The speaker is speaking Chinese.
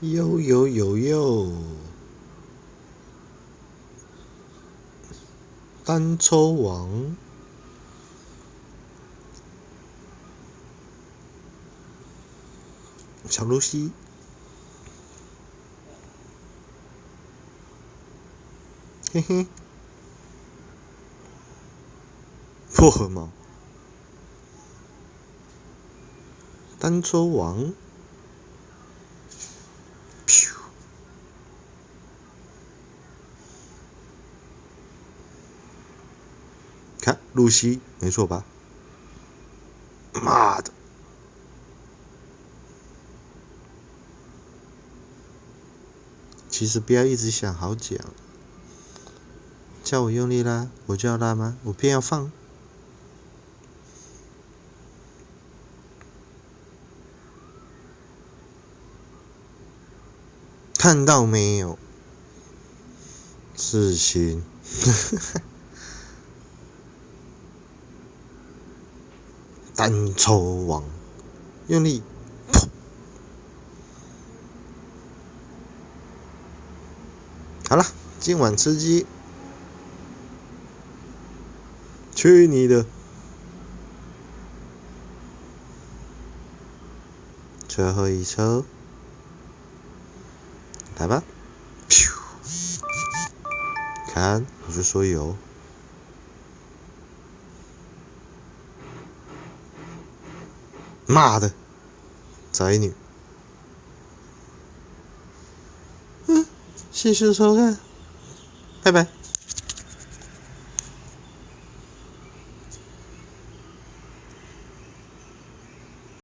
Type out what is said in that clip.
有有有有，单抽王，小露西，嘿嘿，薄荷猫，单抽王。看，露西，没错吧？妈的！其实不要一直想好讲，叫我用力拉，我就要拉吗？我偏要放。看到没有？事情。单抽王，用力，噗好了，今晚吃鸡，去你的！最后一抽，来吧，看，我就说有。妈的，宅女！嗯，谢谢收看，拜拜。